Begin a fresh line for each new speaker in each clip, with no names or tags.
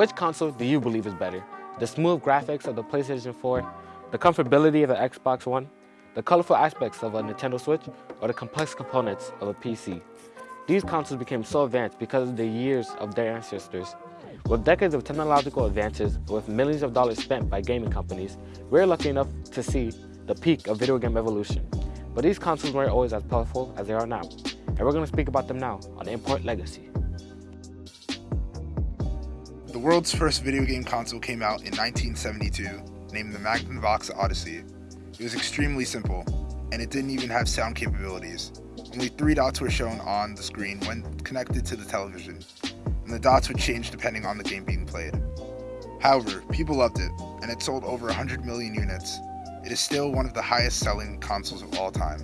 Which console do you believe is better? The smooth graphics of the PlayStation 4, the comfortability of the Xbox One, the colorful aspects of a Nintendo Switch, or the complex components of a PC? These consoles became so advanced because of the years of their ancestors. With decades of technological advances, with millions of dollars spent by gaming companies, we're lucky enough to see the peak of video game evolution. But these consoles weren't always as powerful as they are now, and we're going to speak about them now on Import Legacy.
The world's first video game console came out in 1972, named the Magnavox Odyssey. It was extremely simple, and it didn't even have sound capabilities. Only three dots were shown on the screen when connected to the television, and the dots would change depending on the game being played. However, people loved it, and it sold over 100 million units. It is still one of the highest selling consoles of all time,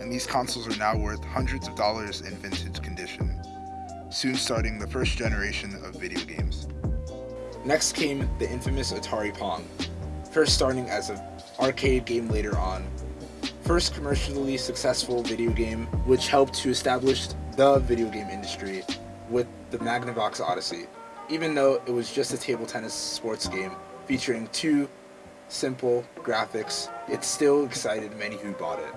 and these consoles are now worth hundreds of dollars in vintage condition, soon starting the first generation of video games.
Next came the infamous Atari Pong, first starting as an arcade game later on, first commercially successful video game which helped to establish the video game industry with the Magnavox Odyssey, even though it was just a table tennis sports game featuring two simple graphics, it still excited many who bought it.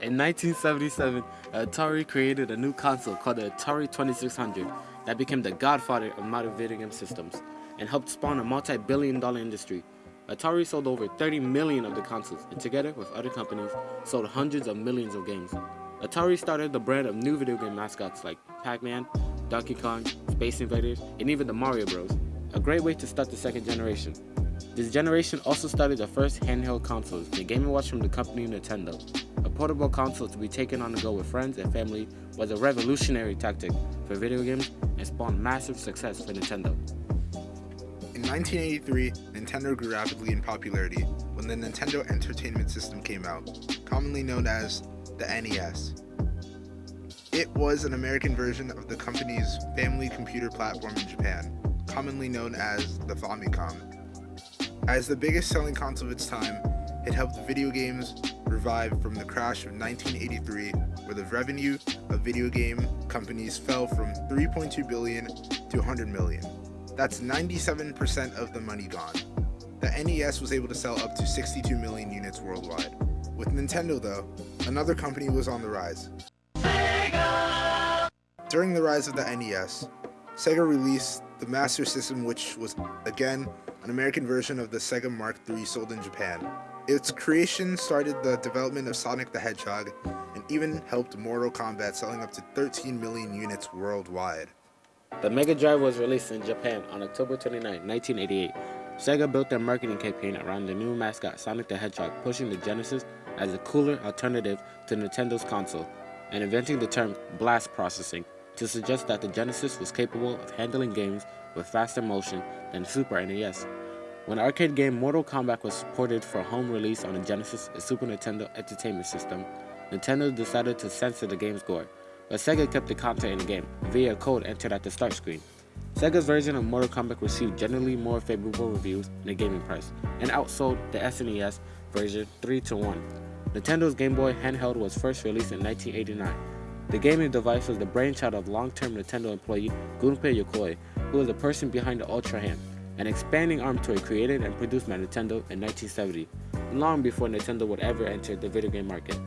In 1977, Atari created a new console called the Atari 2600 that became the godfather of modern video game systems and helped spawn a multi-billion dollar industry Atari sold over 30 million of the consoles and together with other companies sold hundreds of millions of games. Atari started the brand of new video game mascots like Pac-Man, Donkey Kong, Space Invaders, and even the Mario Bros. A great way to start the second generation. This generation also started the first handheld consoles, the Game & Watch from the company Nintendo. A portable console to be taken on the go with friends and family was a revolutionary tactic for video games and spawned massive success for Nintendo.
In 1983, Nintendo grew rapidly in popularity when the Nintendo Entertainment System came out, commonly known as the NES. It was an American version of the company's family computer platform in Japan, commonly known as the Famicom. As the biggest selling console of its time, it helped video games revive from the crash of 1983 where the revenue of video game companies fell from 3.2 billion to 100 million. That's 97% of the money gone. The NES was able to sell up to 62 million units worldwide. With Nintendo though, another company was on the rise. Sega! During the rise of the NES, Sega released the Master System which was, again, an American version of the Sega Mark III sold in Japan. Its creation started the development of Sonic the Hedgehog and even helped Mortal Kombat selling up to 13 million units worldwide.
The Mega Drive was released in Japan on October 29, 1988. Sega built their marketing campaign around the new mascot Sonic the Hedgehog, pushing the Genesis as a cooler alternative to Nintendo's console, and inventing the term blast processing to suggest that the Genesis was capable of handling games with faster motion than Super NES. When arcade game Mortal Kombat was ported for home release on the Genesis and Super Nintendo Entertainment System, Nintendo decided to censor the game's gore, but Sega kept the content in the game via a code entered at the start screen. Sega's version of Mortal Kombat received generally more favorable reviews in the gaming press, and outsold the SNES version 3 to 1. Nintendo's Game Boy handheld was first released in 1989. The gaming device was the brainchild of long-term Nintendo employee Gunpei Yokoi, who was the person behind the Ultra Hand, an expanding arm toy created and produced by Nintendo in 1970, long before Nintendo would ever enter the video game market.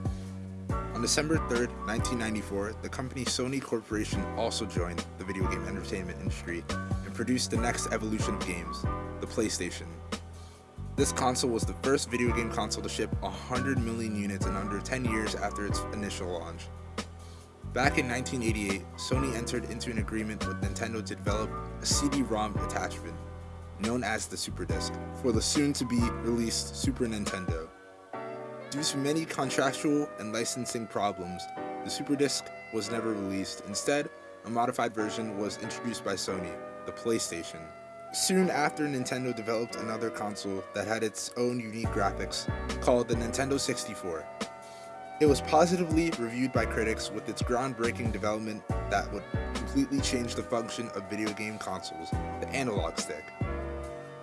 December 3, 1994, the company Sony Corporation also joined the video game entertainment industry and produced the next evolution of games, the PlayStation. This console was the first video game console to ship 100 million units in under 10 years after its initial launch. Back in 1988, Sony entered into an agreement with Nintendo to develop a CD-ROM attachment, known as the Super Disc, for the soon-to-be released Super Nintendo. Due to many contractual and licensing problems, the Super Disc was never released. Instead, a modified version was introduced by Sony, the PlayStation. Soon after, Nintendo developed another console that had its own unique graphics, called the Nintendo 64. It was positively reviewed by critics with its groundbreaking development that would completely change the function of video game consoles, the analog stick.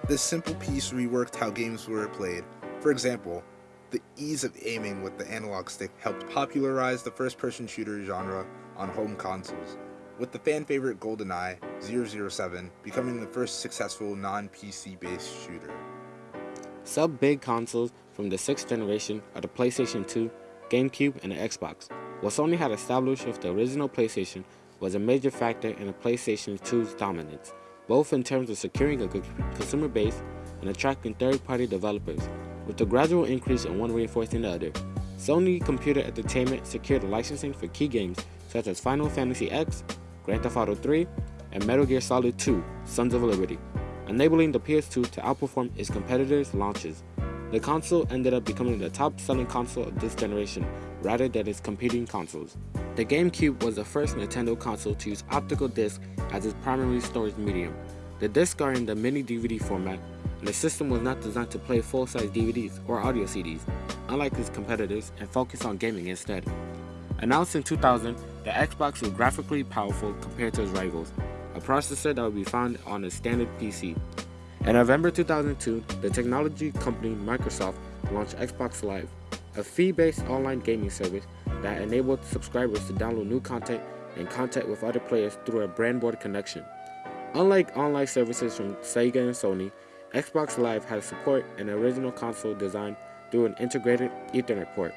This simple piece reworked how games were played. For example, the ease of aiming with the analog stick helped popularize the first-person shooter genre on home consoles. with the fan favorite GoldenEye 007 becoming the first successful non-PC based shooter.
Sub-big consoles from the 6th generation are the PlayStation 2, GameCube, and the Xbox. What Sony had established with the original PlayStation was a major factor in the PlayStation 2's dominance, both in terms of securing a consumer base and attracting third-party developers, with the gradual increase in one reinforcing the other. Sony Computer Entertainment secured licensing for key games such as Final Fantasy X, Grand Theft Auto 3, and Metal Gear Solid 2 Sons of Liberty, enabling the PS2 to outperform its competitors' launches. The console ended up becoming the top selling console of this generation rather than its competing consoles. The GameCube was the first Nintendo console to use optical disc as its primary storage medium. The discs are in the mini DVD format, the system was not designed to play full-size DVDs or audio CDs, unlike its competitors, and focused on gaming instead. Announced in 2000, the Xbox was graphically powerful compared to its rivals, a processor that would be found on a standard PC. In November 2002, the technology company Microsoft launched Xbox Live, a fee-based online gaming service that enabled subscribers to download new content and contact with other players through a broadband connection. Unlike online services from Sega and Sony, Xbox Live had support an original console design through an integrated Ethernet port.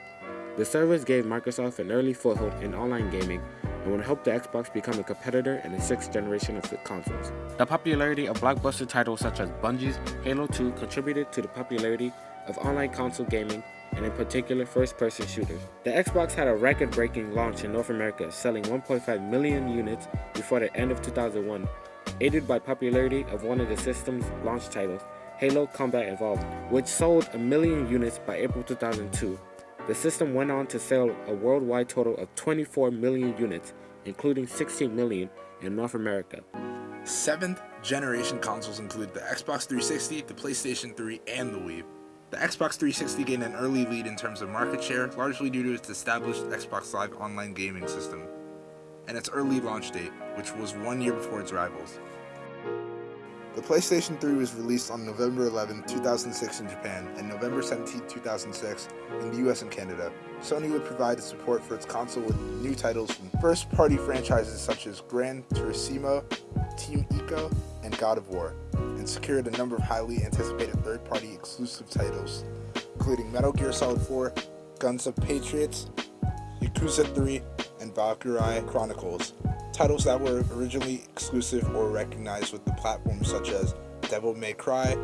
The service gave Microsoft an early foothold in online gaming and would help the Xbox become a competitor in the sixth generation of consoles. The popularity of blockbuster titles such as Bungie's Halo 2 contributed to the popularity of online console gaming and in particular first-person shooters. The Xbox had a record-breaking launch in North America, selling 1.5 million units before the end of 2001, aided by popularity of one of the system's launch titles, Halo Combat Evolved, which sold a million units by April 2002. The system went on to sell a worldwide total of 24 million units, including 16 million in North America.
Seventh generation consoles include the Xbox 360, the PlayStation 3, and the Wii. The Xbox 360 gained an early lead in terms of market share, largely due to its established Xbox Live online gaming system, and its early launch date, which was one year before its rivals. The PlayStation 3 was released on November 11, 2006 in Japan and November 17, 2006 in the US and Canada. Sony would provide support for its console with new titles from first-party franchises such as Gran Turismo, Team Ico, and God of War, and secured a number of highly anticipated third-party exclusive titles, including Metal Gear Solid 4, Guns of Patriots, Yakuza 3, and Valkyria Chronicles, titles that were originally exclusive or recognized with the platform such as Devil May Cry,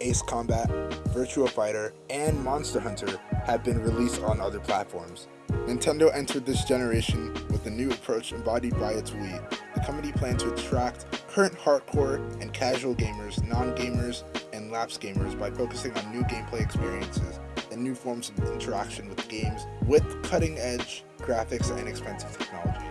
Ace Combat, Virtua Fighter, and Monster Hunter have been released on other platforms. Nintendo entered this generation with a new approach embodied by its Wii. The company planned to attract current hardcore and casual gamers, non-gamers, and lapsed gamers by focusing on new gameplay experiences and new forms of interaction with games with cutting-edge graphics and expensive technology.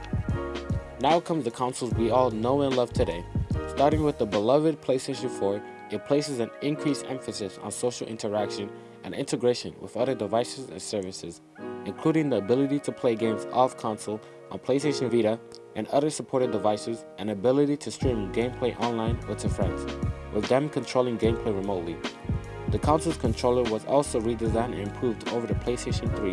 Now comes the consoles we all know and love today. Starting with the beloved PlayStation 4, it places an increased emphasis on social interaction and integration with other devices and services, including the ability to play games off console on PlayStation Vita and other supported devices and ability to stream gameplay online with your friends, with them controlling gameplay remotely. The console's controller was also redesigned and improved over the PlayStation 3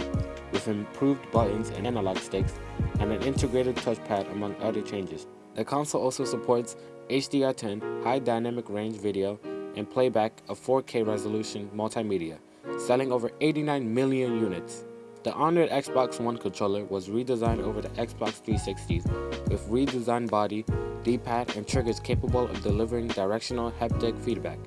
with improved buttons and analog sticks and an integrated touchpad among other changes. The console also supports HDR10 high dynamic range video and playback of 4K resolution multimedia, selling over 89 million units. The honored Xbox One controller was redesigned over the Xbox 360s with redesigned body, D-pad, and triggers capable of delivering directional haptic feedback.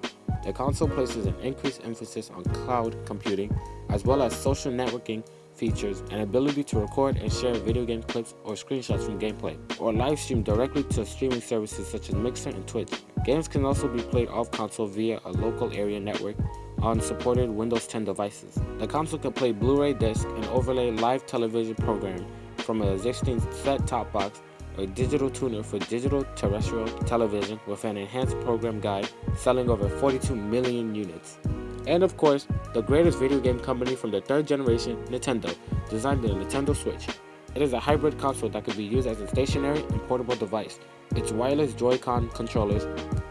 The console places an increased emphasis on cloud computing as well as social networking features and ability to record and share video game clips or screenshots from gameplay, or live stream directly to streaming services such as Mixer and Twitch. Games can also be played off console via a local area network on supported Windows 10 devices. The console can play Blu-ray disc and overlay live television programming from an existing set-top box or digital tuner for digital terrestrial television with an enhanced program guide selling over 42 million units. And of course, the greatest video game company from the third generation, Nintendo, designed the Nintendo Switch. It is a hybrid console that can be used as a stationary and portable device. Its wireless Joy-Con controllers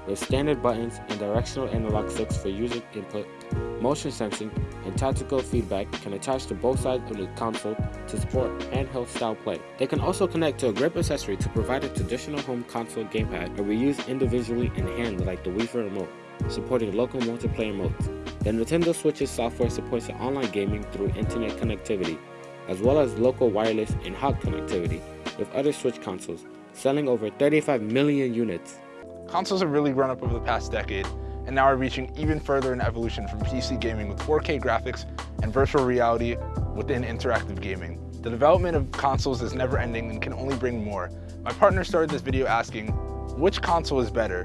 with standard buttons and directional analog sticks for user input, motion sensing, and tactical feedback can attach to both sides of the console to support handheld style play. They can also connect to a grip accessory to provide a traditional home console gamepad or be used individually in hand like the Wii remote, supporting local multiplayer modes. The Nintendo Switch's software supports online gaming through internet connectivity, as well as local wireless and hot connectivity with other Switch consoles, selling over 35 million units.
Consoles have really grown up over the past decade, and now are reaching even further in evolution from PC gaming with 4K graphics and virtual reality within interactive gaming. The development of consoles is never ending and can only bring more. My partner started this video asking, which console is better?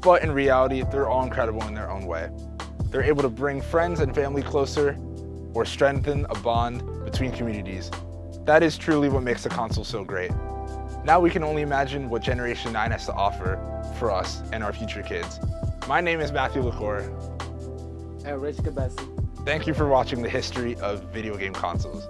But in reality, they're all incredible in their own way. They're able to bring friends and family closer or strengthen a bond between communities. That is truly what makes the console so great. Now we can only imagine what Generation 9 has to offer for us and our future kids. My name is Matthew LaCour.
And Rich Cabesi.
Thank you for watching the history of video game consoles.